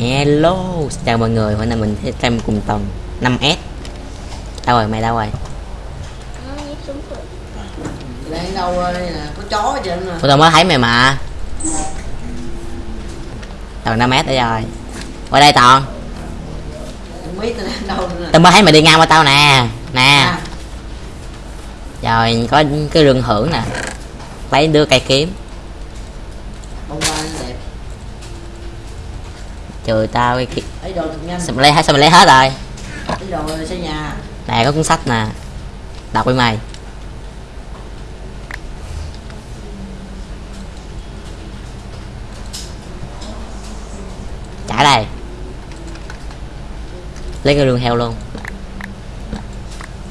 Hello, xin chào mọi người, hôm nay mình sẽ xem cùng tuần 5S Đâu rồi, mày đâu rồi? Rồi. đang đâu đây nè có chó trơn nè Ủa tao mới thấy mày mà. Tuần 5S đây rồi. Qua đây Toàn, tao mới thấy mày đi ngang qua tao nè. Nè, à, rồi có cái rừng hưởng nè. Lấy đưa cây kiếm bông hoa nó đẹp Trừ tao cái nhanh. Sao mày lấy, hết- sao mày lấy hết rồi? ấy đồ xây nhà. Nè có cuốn sách nè. Đọc với mày. Trả đây. Lấy cái rương heo luôn.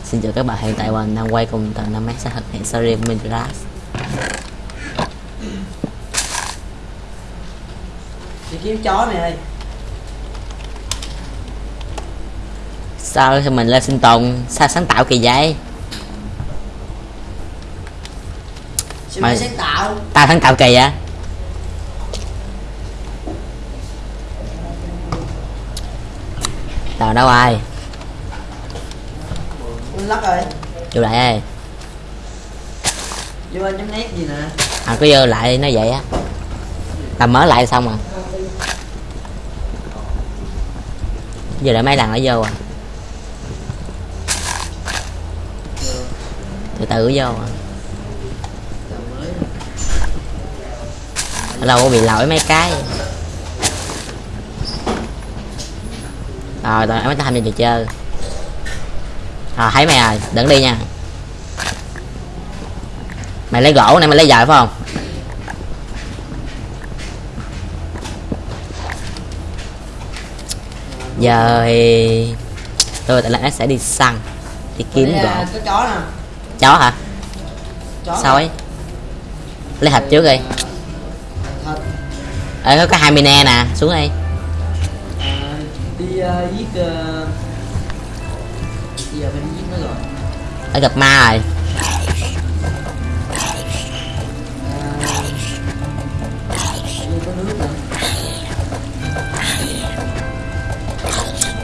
Xin chào các bạn hiện tại mình đang quay cùng tầng 5 sẽ thực hiện series Minecraft đi kiếm chó này ơi Sao mình lên sinh tồn? Sao sáng tạo kỳ vậy? Mày sáng tạo? Tao sáng tạo kỳ vậy? Tao đâu ai? Lắc rồi. Vô lại ơi vô anh chấm nét gì nè? À cứ vô lại nó vậy á. Tao mở lại xong à Giờ lại mấy lần nó vô à Từ từ vô. À Lâu có bị lỗi mấy cái. Rồi tao mới tham gia trò chơi. Rồi thấy mày rồi đừng đi nha. Mày lấy gỗ này mày lấy dời phải không? Giờ thì Tôi tại sẽ đi săn Đi kiếm gỗ. à, chó hả? Chó Sao ấy Lấy thịt trước đi. Thật. Ê có cái hai mine nè xuống đi. À, đi uh, giết uh... giờ phải đi giết nó rồi. Ở gặp ma rồi. À,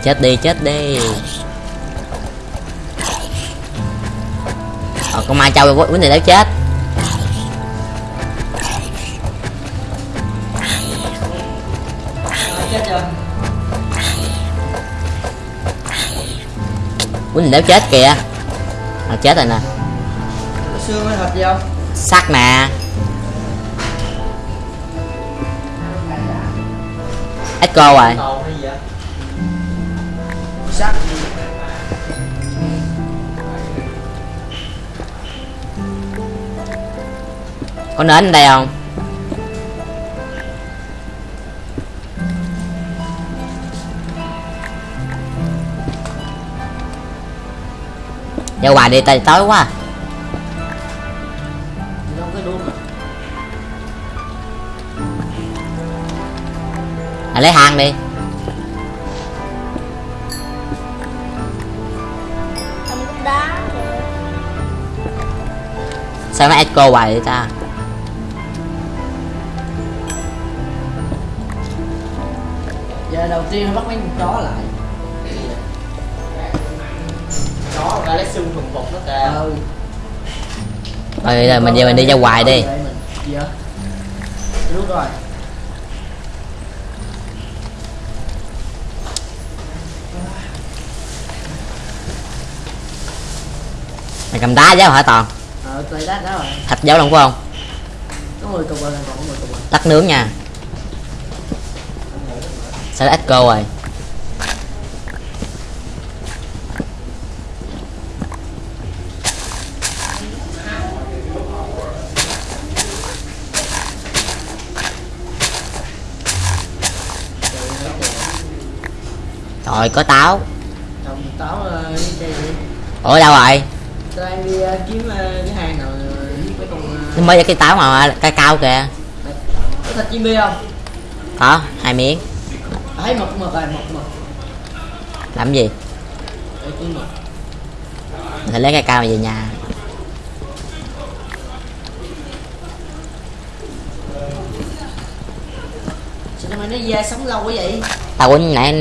chết đi chết đi ờ, con ma châu quýnh thì đéo chết. Quýnh thì đéo chết kìa. À, chết rồi nè. Xương hay thịt gì không sắt nè. Echo rồi. Có nến ở đây không? Giao hoài đi tay tối quá. À lấy hang đi. Sao nó echo hoài vậy ta đầu tiên nó bắt mấy con chó lại chó ra lấy xương thuần phục nó kìa. Ừ. Rồi giờ mình giờ mình đi ra ngoài đi. Gì vậy? Đúng rồi. Mày cầm đá giáo hả toàn? Ờ, đá đó rồi. Thạch giáo lòng phải không Có 10 cục rồi, còn có 10 cục rồi. Tắt nướng nha nó echo rồi. Rồi có táo. Táo ờ, ủa đâu rồi? Tôi đang đi ờ, kiếm ờ, cái hang nào con mới cái táo mà cái cao kìa. Có thịt chim bi không? có hai miếng Thấy mực mực rồi, mực mực làm gì? Để lấy cái cao về nhà. Sao mà nó da sống lâu quá vậy? Tao quýnh nãy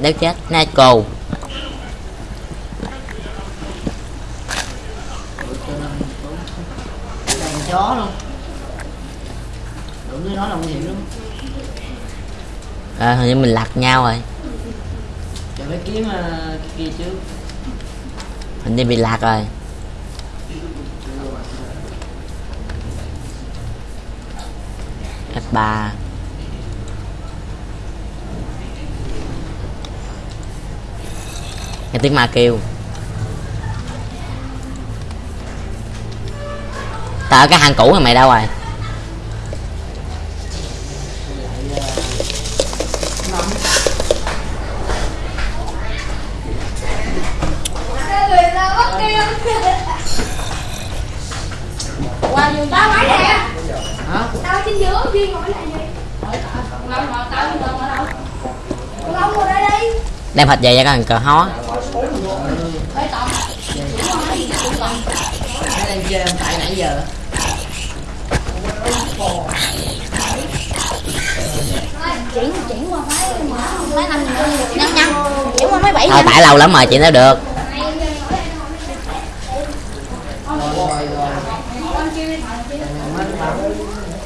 đéo chết nè cô đàn chó luôn đụng với nó là nguy hiểm lắm à, hình như mình lạc nhau rồi. Giờ phải kiếm uh, kia trước. Hình như bị lạc rồi. F3 nghe tiếng ma kêu. Tao ở cái hang cũ này mày đâu rồi qua giường tao mấy nè. Hả? Tao trên giữa duyên ngồi lại gì đem thịt về cho cái thằng cờ hó. Tại nãy giờ. Chuyển chuyển qua mấy mấy năm nhăn nhăn chuyển qua mấy bảy thôi tại lâu lắm rồi chị nói được rồi rồi rồi mất bảo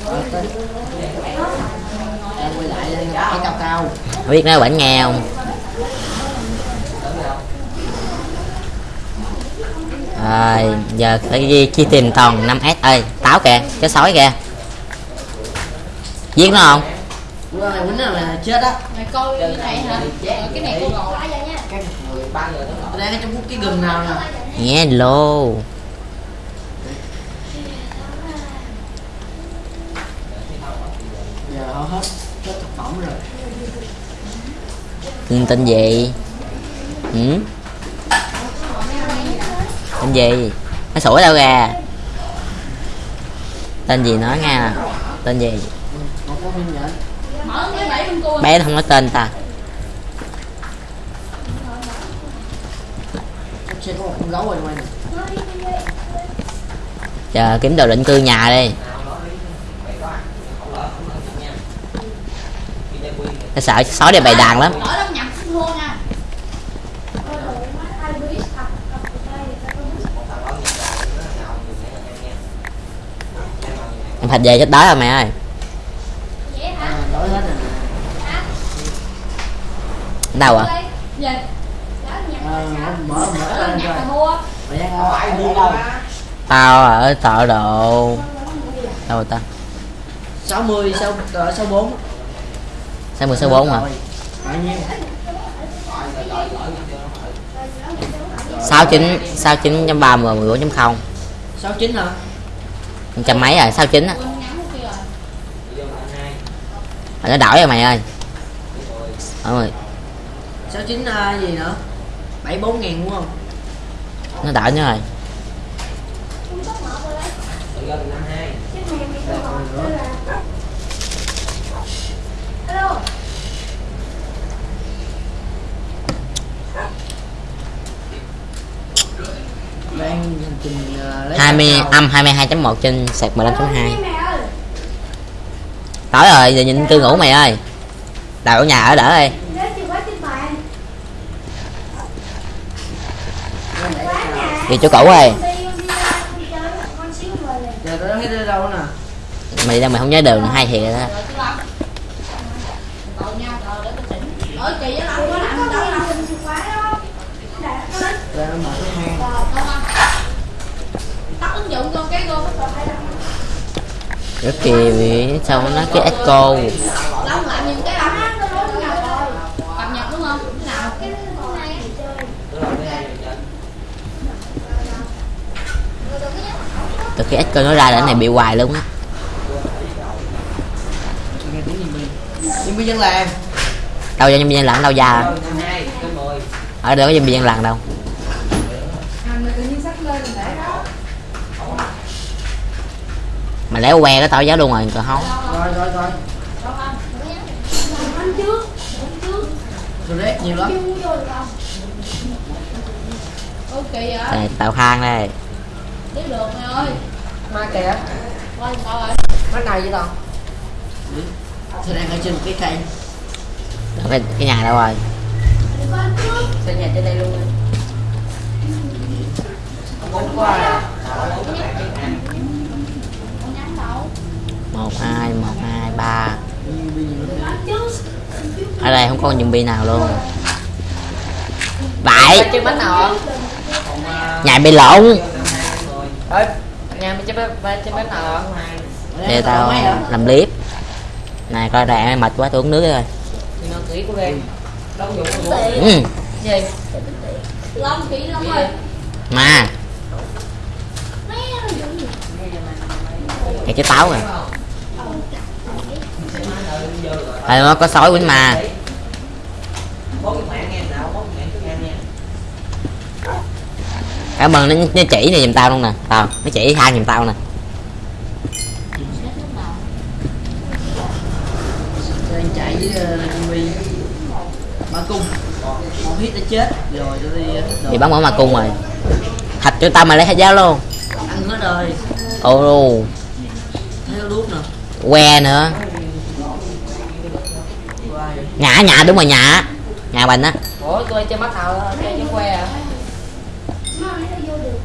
Rồi, tới. Em quay lại lên cái cao cao không biết nói vẫn nghe không? À, giờ phải ghi chi tìm toàn 5 s. Ơi táo kìa cái sói kìa. Giết nó không? Mày quýnh là chết á Mày coi cái này hả? Cái này cô gọi ra nha cái người ba người nó tôi đang ở trong cái gừng nào nè nghe lô giờ họ hết hết thực phẩm rồi. Tên tên gì? Ừ? tên gì? Nó sủa đâu ra tên gì nói nghe tên gì? Có bé không nói tên ta. Có chờ kiếm đồ định cư nhà đi nó sợ sói này bày đàn lắm. em thịt về chết đói rồi mẹ ơi. Đâu à tao ở thợ đồ. Đâu ta? 60 sau 64 Size 10 size 4 hả? 69 69.30 14.0 69 hả? Trăm mấy à, rồi, 69 á. Nó đổi rồi mày ơi. Mọi người. 69 gì nữa? 74 ngàn đúng không? Nó đổi nữa rồi. 20 cacao. âm 22.1 trên sạc 15.2 Mẹ ơi. Tối rồi giờ nhìn cư ngủ mày ơi. Đào ở nhà ở đỡ đi. Đi chỗ cũ ơi. Đâu mày đang mày không nhớ đường hay thiệt đó Rồi chứ Long Tội nhau rồi để tôi chỉnh Ở kỳ với Long có làm gì đâu Long chìa khóa đó Để nó lên ra mở cái hang Rồi con Long Tắt ứng dụng con cái cô bắt đầu phải đăng rất kỳ sao nó cái echo. Từ cái echo nó ra là cái này bị hoài luôn á. Nhân viên dân làng đâu cho nhân viên lặng đâu ra. Mười. Ở đâu có nhân viên lặng đâu mà léo que cái tao giáo luôn rồi còn không? Rồi rồi rồi. Rồi rét nhiều lắm. Không? Đây, tao khang đây. Tiếp được mày ơi má kìa. Sao rồi? má này vậy tao Tôi đang ở trên cái cây. Ở cái, cái nhà đâu rồi? Xây nhà trên đây luôn. Á Bốn qua một hai một hai ba. Ở đây không có zombie nào luôn. Vậy. Không? nhà bị lộn. Để tao làm clip. Này coi rạng mệt quá tôi uống nước rồi ừ. Rồi. Mà. Dùng gì? cái trái táo rồi à, nó có sói quýnh mà cảm ơn nó, nó chỉ này giùm tao luôn nè. Tao nó chỉ hai giùm tao nè. Chạy với Jimmy Bà cung Một hit đã chết Rồi tôi đi thì bắn mở mà cung rồi. Thạch cho tao mà lấy hết giá luôn. Ăn hết rồi. Ồ. Thấy nó đuốc nè. Que nữa Nhả nhả đúng rồi nhả nhà mình á. Ủa, tôi chơi nào đó, chơi với que à?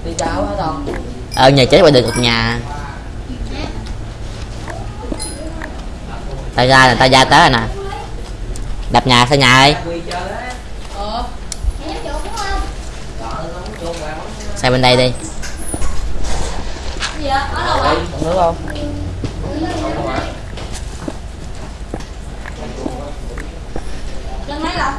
Đi chào hả Toàn? ờ nhà chết qua được một nhà. Tao ra là tao ra tới rồi nè. Đập nhà sao nhà ơi? Sang bên đây đi. Nước không? Chân mấy lần?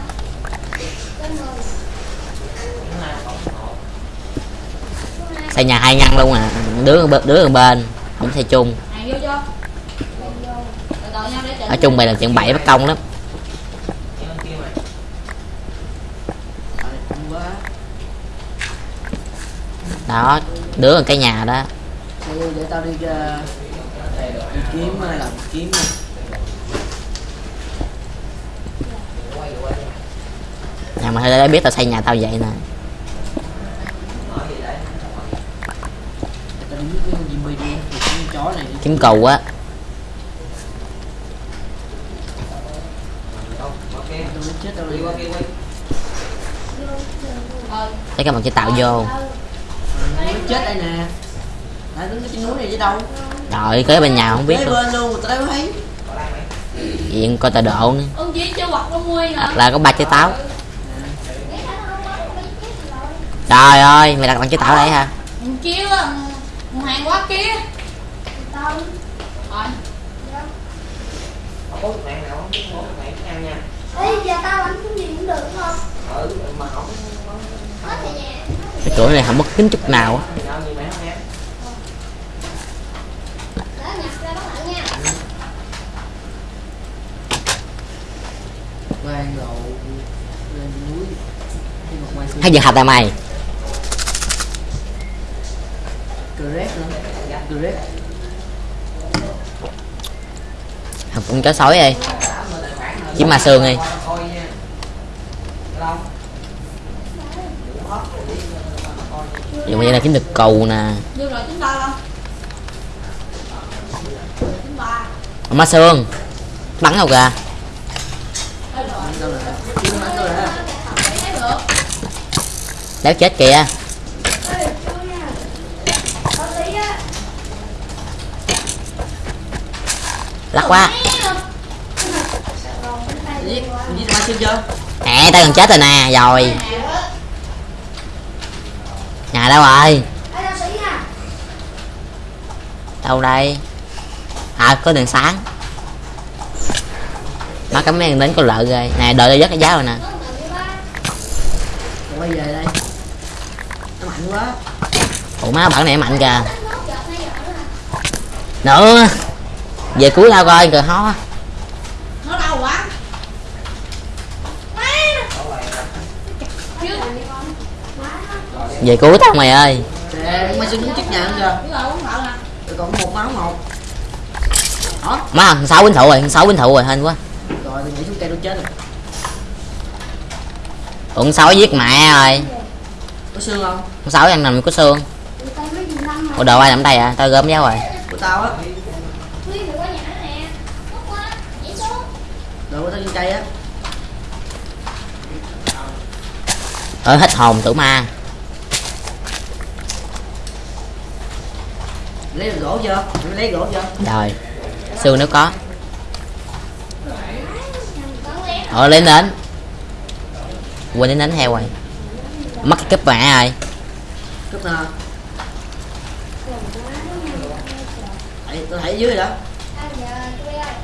Xây nhà hai ngăn luôn à. Đứa ở bên- đứa ở bên. Không xây chung ở chung mày làm chuyện bậy bất công lắm. Đó đứa ở cái nhà đó. Để, để tao đi, đi kiếm làm kiếm uh, nhà mà hơi biết tao xây nhà tao vậy nè Để tao đi giết cái con Jimmy đi Thì cái con chó này đi kiếm cầu á Tao muốn chết tao đi Đi qua kia quay Ờ lấy cái mặt chỉ tạo vô. Chết đây nè. Đứng trên núi này chứ đâu. Rồi kế bên nhà không biết luôn. bên luôn tao thấy. Diện coi tọa độ nữa Ông chỉ cho quạt con nguôi nè là có ba trái táo. Trời ơi mày đặt bằng trái táo đấy hả? Thằng kia á Thằng kia Rồi Bố cái mạng nào không? Bố cái mạng cứ ăn nha. Ê, giờ tao bánh cái gì cũng được không? Ừ, mà không nhà. cái cửa này không mất kính chút nào á. Mẹ không hay giờ hạt tại mày? Correct nữa. Correct học con chó sói đi kiếm ma xương đi Long dùng vậy là kiếm được cầu nè. Ma xương bắn đâu kìa. Đéo chết kìa. Lắc quá Giết Xương chưa? Nè tao gần chết rồi nè rồi. Nhà đâu rồi? Nha. đâu đây? À có đèn sáng. Má cấm men đến có lợi rồi. Nè đợi tao dắt cái giá rồi nè. Rồi quay về đây. Nó mạnh quá. Ủa má bản này mạnh kìa. Nữa. Về cuối tao coi cờ ho Nó đau quá Chứ về cứu tao mày ơi. Xương đứng trước nhà nè Rồi còn một máu một. Đó má thằng sáu binh thụ rồi sáu binh thụ rồi hên quá. Rồi tôi nhảy xuống cây tôi chết rồi. Thằng sáu giết mẹ rồi. Có xương không? Thằng sáu ăn nằm có xương. Ủa đồ ai làm đây à? Tao gom giáo rồi. Của tao á. Xuống. đậu tao trên cây á. Ơi hết hồn tử ma lấy gỗ chưa Mày lấy gỗ chưa rồi xương nếu có. Ờ lên đến. Quên đến đánh heo rồi. Mất cái cúp mẹ rồi cúp nào? Tôi thấy ở dưới rồi đó. Anh giờ tôi ơi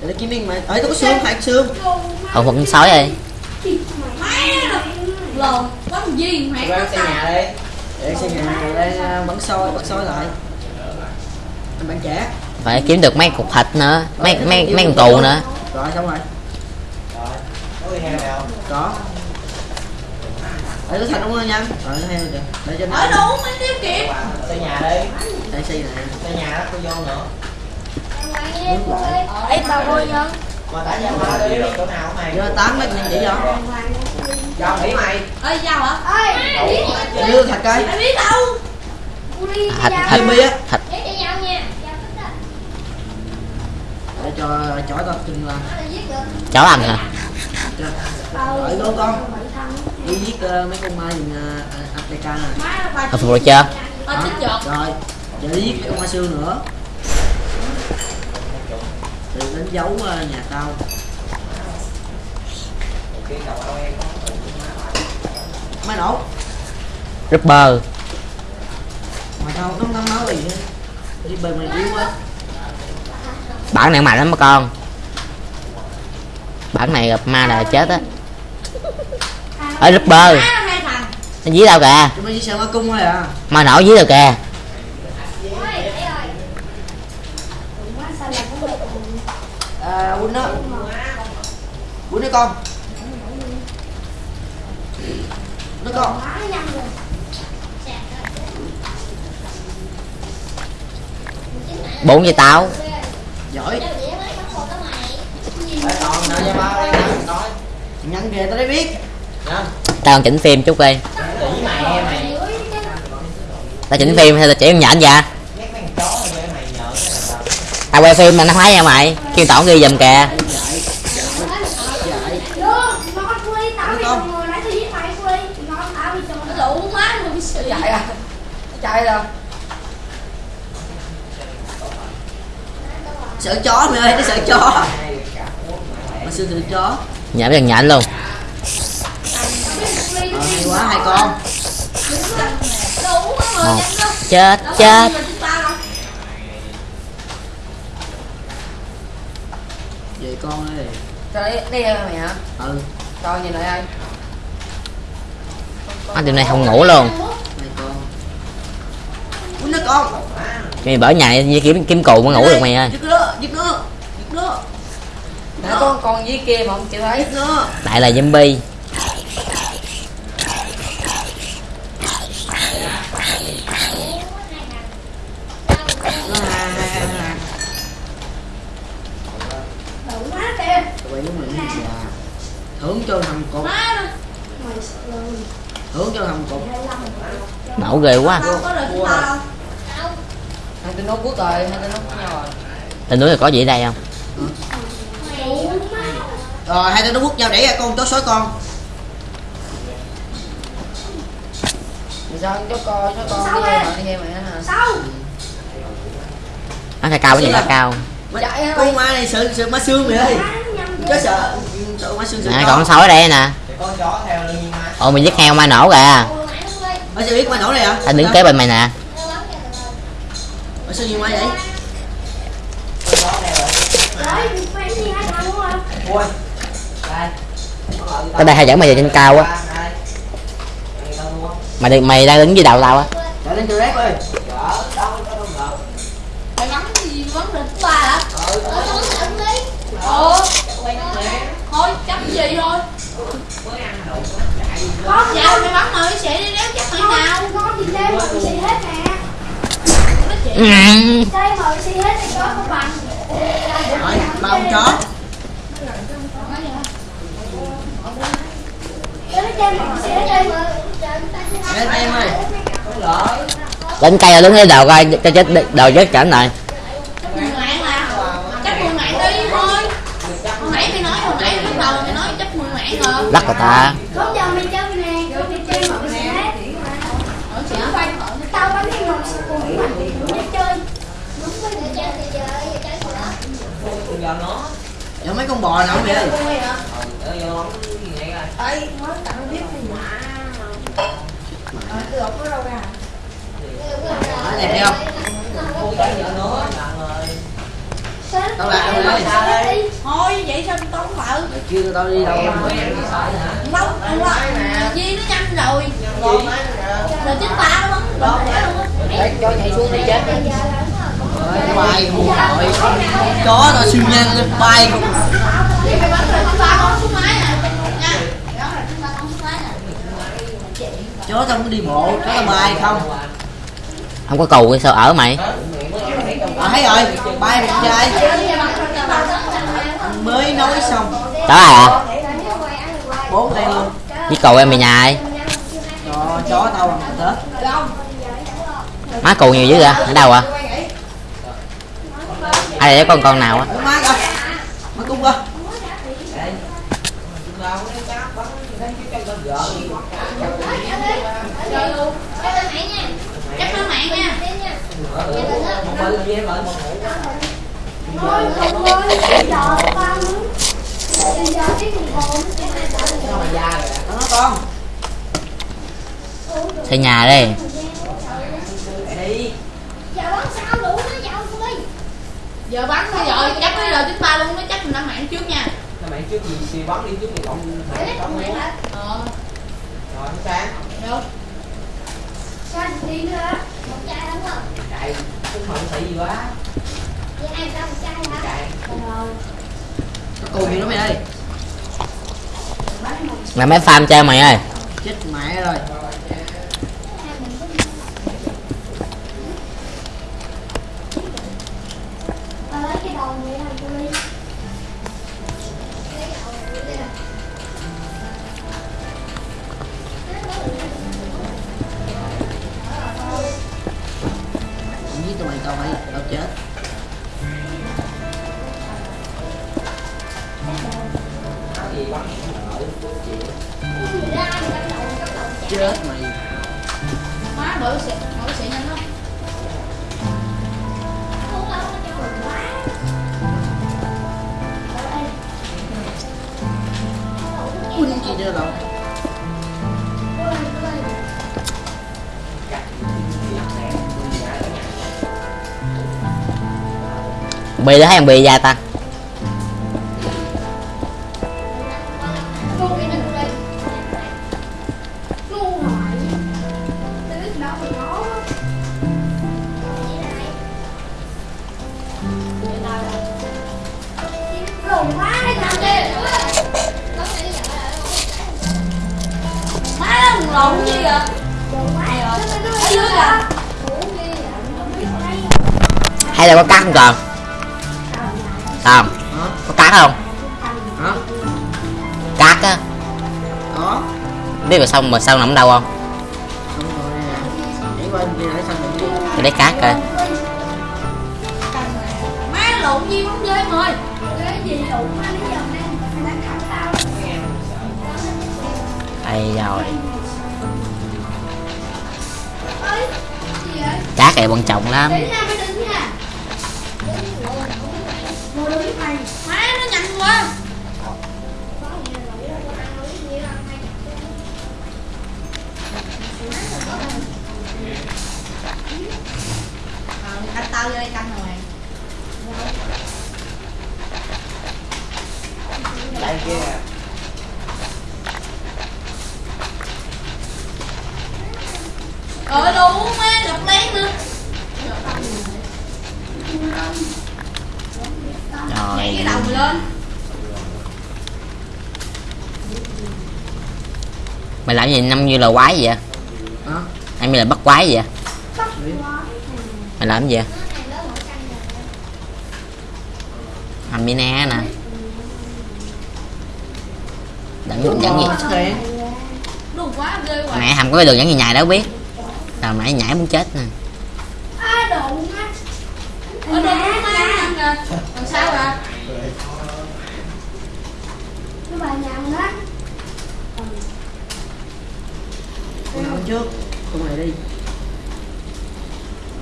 để kiếm miếng mà. Ấy tôi có xương hạt xương. Ờ một con sói rồi. Lồn Bắn gì mẹ xây nhà đi để xem nhà đang bắn soi bắn soi lại bạn trẻ phải kiếm được mấy cục thịt nữa mấy mấy mấy con cù nữa. Rồi xong rồi. Có đi heo nào? Có. Để nó thành đúng không nha? Rồi heo kìa. Để cho Ở nó đâu mới tiêu kịp? Xây nhà đi. Đây xây này. Xây nhà đó tôi vô nữa. Ơi Ê tao vui nhân Mà tại nhà ba đi chỗ nào không mày? Vô tám mét nhân chỉ cho Cho nghỉ mày. Ê sao hả? Ơi đưa thạch cây Mày biết đâu. Thịt thịt thịt để cho nhau nha Giao thích đó. để cho chó tao kinh là chó ăn hả? Rồi gỗ con. Bảy thân đi giết ờ, mấy con ma uh, này Má nó bà hồi phục rồi chưa? Rồi. Giờ đi giết con ma xương nữa. Thì đánh dấu ờ, nhà tao. Máy nổ ripper. Mà tao không thấm máu gì hết bề mày yếu quá bản này mạnh lắm mà con. Bản này gặp ma là chết á. Ở ripper. Má nó dí đâu kìa. À? Ma nổ dí đâu kìa. À quýnh đó quýnh đó con. Nó con. Bốn với tao giỏi. Nhắn kìa tao đã biết. Tao còn chỉnh phim chút đi. Tao chỉnh phim hay là chỉ con nhện dạ tao. Tao quay phim mà nó khoái nha mày. Kêu tổng ghi giùm kìa. Dạy Luôn, ngon Quy, tao đi chồng người nãy tôi giết mày Quy Ngon, tao đi chồng Nó đủ má luôn sợ à chó mày ơi nó sợ chó. Mà xương sợ chó. Với thằng nhện luôn ờ hay quá hai con. Một. Chết chết. Về con ơi Cho đi, đi mày hả ừ. Coi nhìn lại ơi anh đêm nay không ngủ luôn. Hai con quýnh nó con mày bởi nhà với kiếm kiếm cù mới ngủ được mày ơi. Giết nó giết nó giết nó Nè con con dưới kia mà không chịu thấy nó lại là zombie. Thưởng cho thằng rồi thưởng cho thằng cột nổ ghê quá Đâu có được chúng ta đâu Hai tên nốt quốc rồi, hai tên nốt với nhau rồi. Tên núi là có gì ở đây không? Má rồi hai đứa nó quất nhau đẩy ra con chó sói con. Vì sao cho con, cho con đi heo mày, đi heo mày hả? Sao? Nó cao cao cái gì là cao. Má- con ma này sợ sợ ma xương mày ơi. Má nhanh chó sợ sợ ma xương sợ chó. còn con sói ở đây nè. Con chó theo mà? Ồ mày giết heo ma nổ kìa. Nó sao biết ma nổ này hả? tao đứng kế bên mày nè thằng đúng không? Ui Đây. Tao đây hay dẫn mày về trên cao á. Đây Đây tao mua mày đi- mày đang đứng dưới đầu tao á. Chạy lên ơi. Mày gì hả? Ừ, đi quay nè Thôi chấp gì thôi. Mới ăn đồ chạy Có Dạ mày bắn mày sẽ đi đéo chắc mày nào. Ngon, ngon thì đem mà xì hết nè. Đây mà xì hết thì có không bằng Rồi, ba chó Cái Lên em ơi lên cây rồi đứng dưới đầu coi cho chết đầu chết cảnh này. Lắc rồi ta. Không Chắc mười ngàn đi thôi Hồi nãy mày nói lắc người ta Không giờ mày chơi nè, rồi mày chơi một cái hết. Ở chỉ quay Tao bắn thêm một sự cùng mà để chơi. Đúng rồi, để chơi thì giờ chơi nữa. Giờ mấy con bò nào vậy? Nói đẹp đi không? Tao rồi đây. Thôi vậy sao tao không vợ? Mày kêu tao đi đâu mà. Lâu lâu Di nó nhanh rồi. Rồi chính ta nó bắn Rồi cho nhảy xuống đi chết. Ơi, bay không nội Chó tao siêu nhanh lên bay không Chó tao muốn đi bộ, chó tao bay không không có cầu sao ở mày? À thấy rồi, bay một trai Mới nói xong. Đó à? Bốn đây luôn. Với cầu em về nhà ai? Chó tao bằng Tết má cù nhiều dữ vậy? Ở đâu à ai để con con nào á? Xây nhà đi. Đi Giờ bắn sao đủ nó dạo ơi. Giờ bắn thôi rồi Chắc bây giờ chính ta luôn Nó chắc mình đã mạng trước nha. Mày trước gì? Xì bắn đi trước thì cộng lấy con mẹ hả? Ờ. Rồi nó sáng Được. Sao đi nữa? Một chai đúng không? chạy. Không mặn thị gì quá. Vậy ai ra một chai hả? chạy. Rồi. Nó cù gì đó mày ơi. Mày mấy farm chơi mày ơi. Chết mẹ rồi bị đó hay thằng bị gia tăng xong mà sao nằm đâu không? Để cắt coi Má lộn gì bóng dơi mời? Cái gì lộn quá nãy giờ đang đang tao. đây rồi? Cát này quan trọng lắm tao vô đây canh rồi? Mày đây kia. Ờ đủ má lọc lén nữa. Nhảy cái rồi đầu mày lên. Mày làm gì năm như là quái vậy? Hả? em như là bắt quái vậy? Mày làm gì? vậy hầm mi nè nè dẫn dẫn gì mẹ hầm có cái đường dẫn gì nhài đâu biết. Tao nãy nhảy muốn chết nè. À? Trước? Con này đi.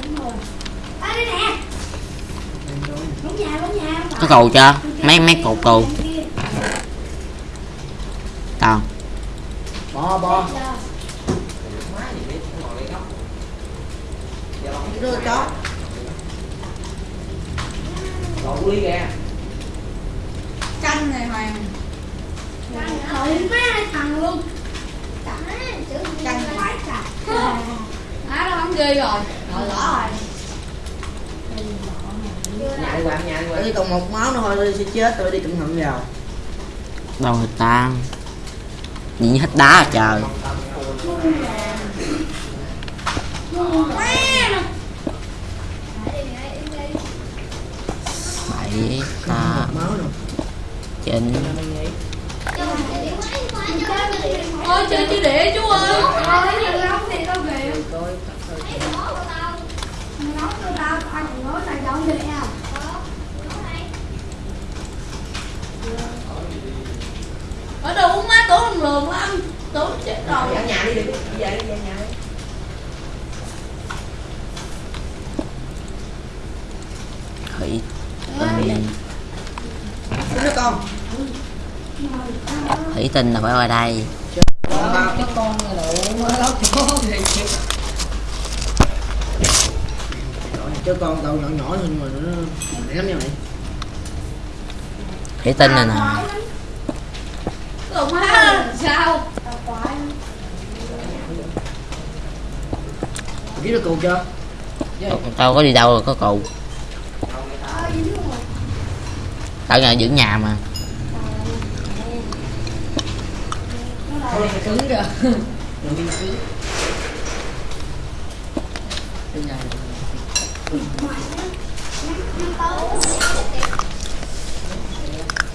Đúng rồi. À đây nè. Đúng nhà, đúng nhà. không có phải. cầu chưa? Mấy mấy cột cầu. Góc giờ bằng cái đứa chó lộn ly kìa. Canh này hoàng Trời má thằng luôn. Quái trời. á đó bắn ghê rồi. Rồi lỡ rồi Đây còn một máu nữa thôi tôi sẽ chết tôi đi cẩn thận vào. Đâu người ta? Như hết đá à trời. Bảy ta chín ôi chơi chứ địa chú ơi. Thôi, giờ nóng thì tao về. tôi Nóng cho tao, tao còn nói là dọn về à. Ở đâu má tưởng thằng lường lắm tưởng chết rồi. ở nhà đi đi đi về đi về nhà đi. Thủy tinh cái đứa con? Thủy tinh là phải qua đây. Cái con này đủ mới lóc chó thì chứ con tàu nhỏ nhỏ thôi nhưng mà nó lắm nha mày thủy tinh này nè lường má sao? Biết được cụ chưa? Tao có đi đâu rồi có cụ rồi. tao nhà giữ nhà mà. Cứng này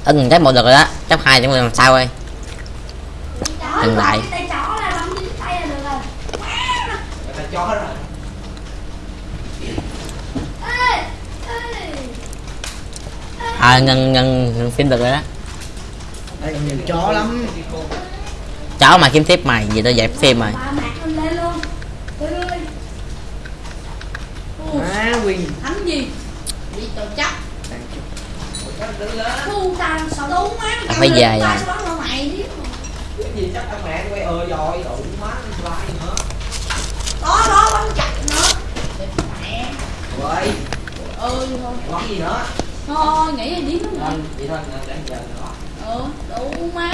ưng chấp một được rồi đó. Chấp hai chúng mình làm sao ơi Dừng lại. Tay chó là bấm dính tay là được rồi. người ta chó rồi Ê, ê. à ngân ngân ngân phim được rồi đó còn nhiều chó lắm cháu mà kiếm tiếp mày gì tao dẹp phim rồi Bà mạc lên lên luôn. Ôi ơi. á quyền thắng gì bị tội chắc đứng lên Thu tao sợ đúng má Tao phải về rồi. sẽ bắn vào mày chứ cái gì chắc thằng mẹ quay ờ rồi đủ má lại nữa đó đó bắn chặt nữa. Mẹ rồi ơi thôi bắn gì nữa? Thôi nghĩ là điếm nó lên vậy thôi để giờ nữa. Ừ đủ má.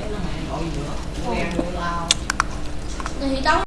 Cái nó mẹ gọi gì nữa? Em nuôi lao thì tao